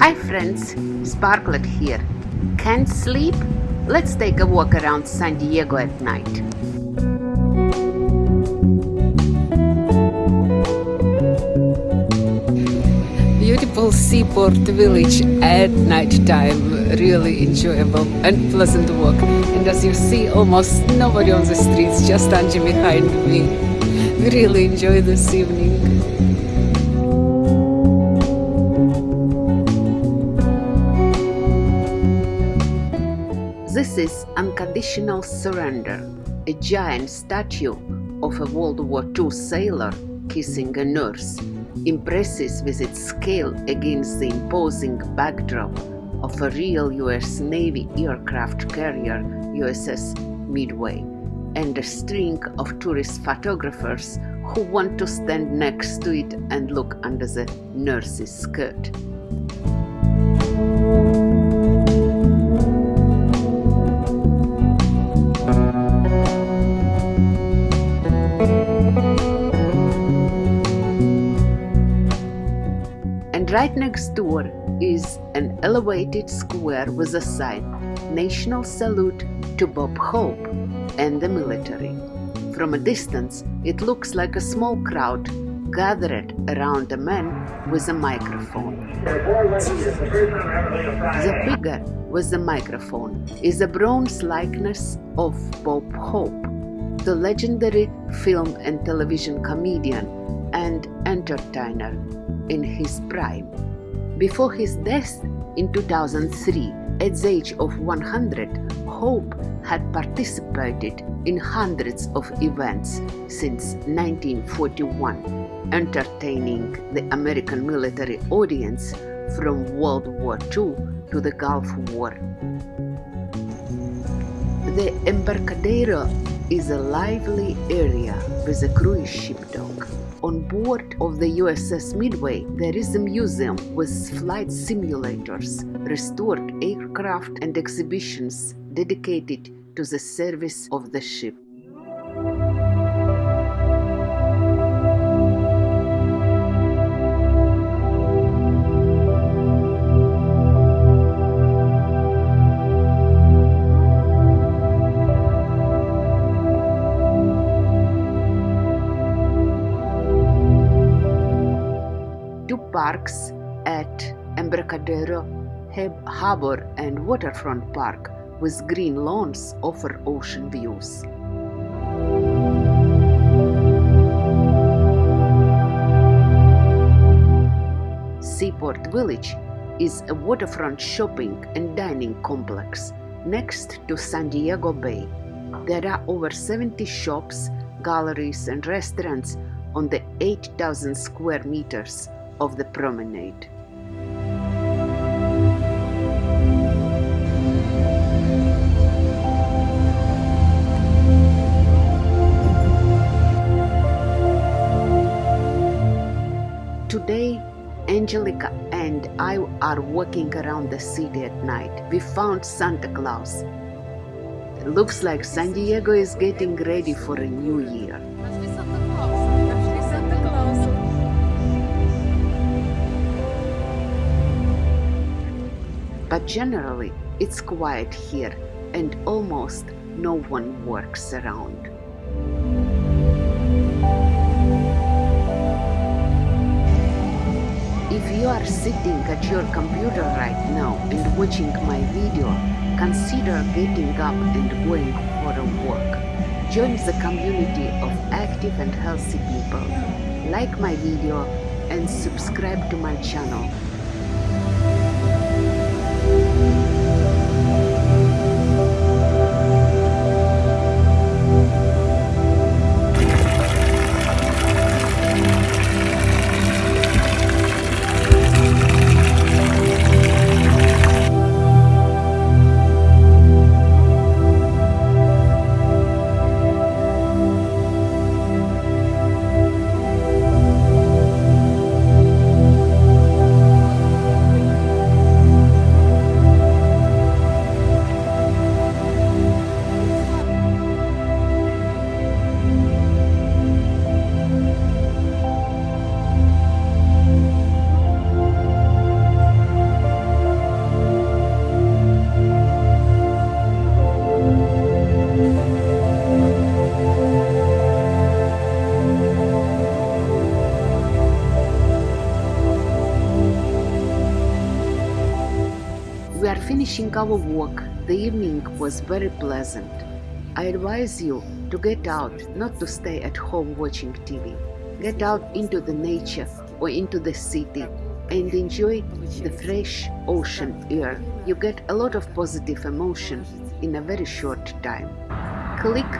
Hi friends, Sparklet here. Can't sleep? Let's take a walk around San Diego at night. Beautiful seaport village at night time, really enjoyable and pleasant walk. And as you see, almost nobody on the streets, just Angie behind me. Really enjoy this evening. Is Unconditional Surrender, a giant statue of a World War II sailor kissing a nurse, impresses with its scale against the imposing backdrop of a real US Navy aircraft carrier USS Midway and a string of tourist photographers who want to stand next to it and look under the nurse's skirt. Right next door is an elevated square with a sign National Salute to Bob Hope and the military. From a distance, it looks like a small crowd gathered around a man with a microphone. The figure with the microphone is a bronze likeness of Bob Hope, the legendary film and television comedian and entertainer in his prime. Before his death in 2003, at the age of 100, Hope had participated in hundreds of events since 1941, entertaining the American military audience from World War II to the Gulf War. The Embarcadero is a lively area with a cruise ship dock. On board of the USS Midway, there is a museum with flight simulators, restored aircraft, and exhibitions dedicated to the service of the ship. Parks at Embarcadero Harbor and Waterfront Park with green lawns offer ocean views. Seaport Village is a waterfront shopping and dining complex next to San Diego Bay. There are over 70 shops, galleries, and restaurants on the 8,000 square meters of the promenade. Today, Angelica and I are walking around the city at night. We found Santa Claus. It looks like San Diego is getting ready for a new year. But generally, it's quiet here and almost no one works around. If you are sitting at your computer right now and watching my video, consider getting up and going for a walk. Join the community of active and healthy people. Like my video and subscribe to my channel finishing our walk, the evening was very pleasant. I advise you to get out, not to stay at home watching TV. Get out into the nature or into the city and enjoy the fresh ocean air. You get a lot of positive emotion in a very short time. Click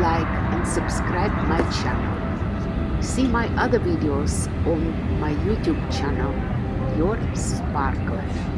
like and subscribe my channel. See my other videos on my YouTube channel, Your Sparkler.